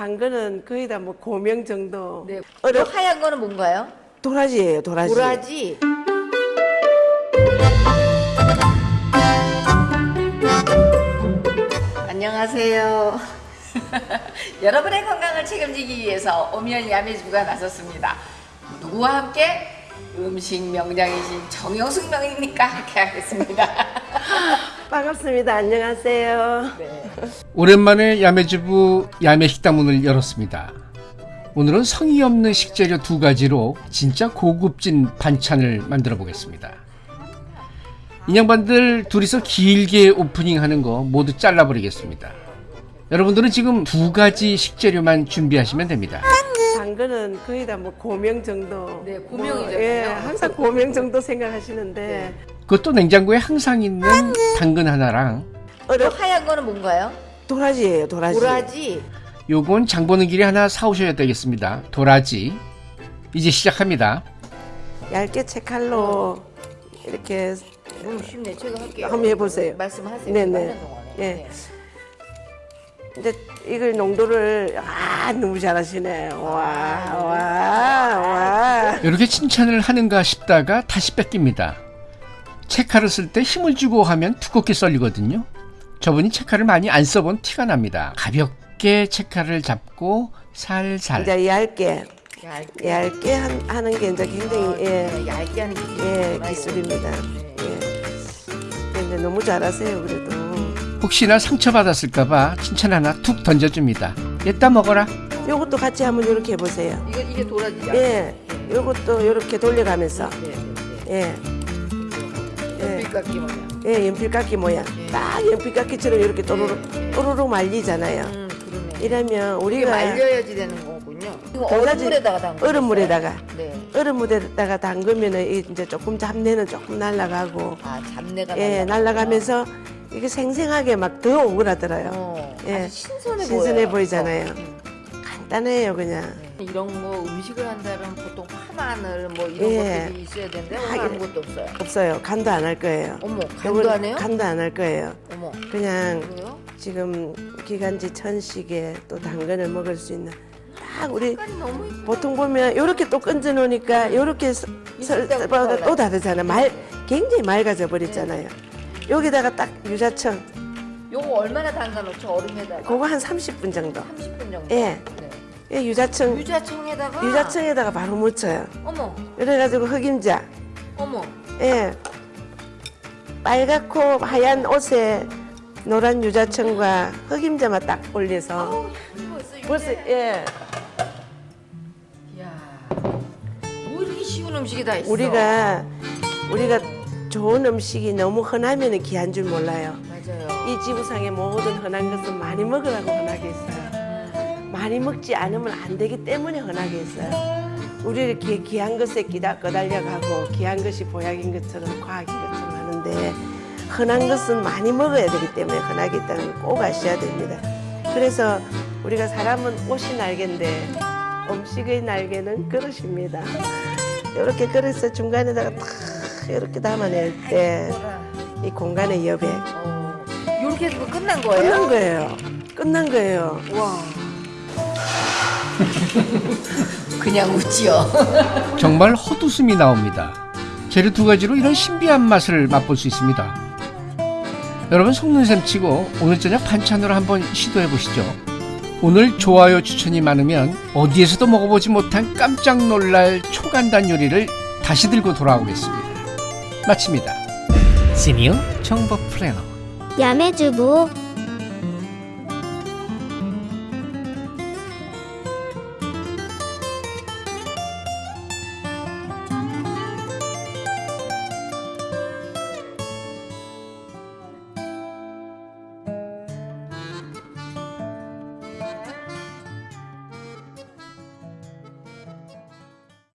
당근은 거의 다 뭐 고명 정도. 네. 어려- 저 하얀 거는 뭔가요? 도라지예요, 도라지. 도라지. 안녕하세요. 여러분의 건강을 책임지기 위해서 오미연 야매주부가 나섰습니다. 누구와 함께 음식 명장이신 정영숙 명입니까? 함께 하겠습니다. 반갑습니다. 안녕하세요. 네. 오랜만에 야매주부 야매식당 문을 열었습니다. 오늘은 성의 없는 식재료 두 가지로 진짜 고급진 반찬을 만들어 보겠습니다. 인양반들 둘이서 길게 오프닝 하는 거 모두 잘라버리겠습니다. 여러분들은 지금 두 가지 식재료만 준비하시면 됩니다. 당근은 거의 다 뭐 고명 정도. 네, 고명이죠, 뭐, 예, 고명. 항상 고명 정도 생각하시는데 그것도 냉장고에 항상 있는 당근 하나랑 저 어려 하얀 거는 뭔가요? 도라지예요, 도라지. 도라지. 요건 장 보는 길에 하나 사오셔야 되겠습니다. 도라지. 이제 시작합니다. 얇게 채칼로 이렇게 너무 쉽네. 제가 할게요. 한번 해보세요. 말씀하세요. 네네. 예. 네. 이제 이걸 농도를 아 너무 잘하시네. 와, 와, 와. 이렇게 칭찬을 하는가 싶다가 다시 뺏깁니다. 체카를 쓸 때 힘을 주고 하면 두껍게 썰리거든요. 저분이 체카를 많이 안 써본 티가 납니다. 가볍게 체카를 잡고 살살. 이제 얇게 얇게. 얇게 한- 하는 게 이제 굉장히 예, 네, 얇게 하는 기술이 예 기술입니다. 네. 예. 근데 너무 잘하세요 그래도. 혹시나 상처받았을까봐 칭찬 하나 툭 던져줍니다. 얘따 먹어라. 요것도 같이 한번 이렇게 해보세요. 이거 이게 도라지죠? 예, 요것도 이렇게 돌려가면서 네, 네, 예, 네. 예, 깎기 모양. 예 연필깎이 모양. 딱 연필깎이처럼 이렇게 또르륵 또르륵 말리잖아요. 음, 그러네. 이러면 우리가 말려야지 되는 거군요. 얼음물에다가 담그 얼음물에다가 네. 얼음물에다가 담그면은 이 이제 조금 잡내는 조금 날아가고 아, 잡내가 예 날라가구나. 날아가면서 이게 생생하게 막 더 오그라들어요. 어, 예. 신선해, 신선해. 보이잖아요. 음. 간단해요 그냥. 네. 이런 거 음식을 한다면 보통 파 마늘 뭐 이런 예. 것들이 있어야 되는데 오늘 아무것도 없어요. 없어요. 간도 안 할 거예요. 어머, 간도 안 해요? 간도 안 할 거예요. 어머, 그냥 그래요? 지금 기간지 천식에 또 당근을 먹을 수 있는 딱 우리 보통 보면 이렇게 또 건져 놓으니까 이렇게 있을 때하고 또 달라요. 다르잖아. 말 굉장히 맑아져 버렸잖아요. 여기다가 딱 유자청 요거 얼마나 담가 놓죠? 얼음에다가? 그거 한 30분 정도. 30분 정도? 예. 네. 예, 유자청 유자청에다가 유자청에다가 바로 묻혀요. 어머, 그래가지고 흑임자 어머. 예 빨갛고 하얀 옷에 노란 유자청과 흑임자만 딱 올려서 아우, 벌써. 벌써 예 이야. 뭐 이렇게 쉬운 음식이 다 있어? 우리가 우리가 좋은 음식이 너무 흔하면 귀한 줄 몰라요. 맞아요. 이 지구상의 모든 흔한 것은 많이 먹으라고 흔하게 했어요. 많이 먹지 않으면 안 되기 때문에 흔하게 했어요. 우리 이렇게 귀한 것에 끼다 꺼달려가고 귀한 것이 보약인 것처럼 과학인 것처럼 하는데 흔한 것은 많이 먹어야 되기 때문에 흔하게 있다는 걸 꼭 아셔야 됩니다. 그래서 우리가 사람은 옷이 날개인데 음식의 날개는 그릇입니다. 이렇게 그릇을 중간에다가 탁 이렇게 담아낼 때 이 공간의 여백 어. 이렇게 해서 끝난 거예요? 끝난 거예요. 끝난 거예요. 와. 그냥 웃지요. 정말 헛웃음이 나옵니다. 재료 두 가지로 이런 신비한 맛을 맛볼 수 있습니다. 여러분 속는 셈 치고 오늘 저녁 반찬으로 한번 시도해 보시죠. 오늘 좋아요 추천이 많으면 어디에서도 먹어보지 못한 깜짝 놀랄 초간단 요리를 다시 들고 돌아오겠습니다. 마칩니다. 시니어 정보 플래너 야매주부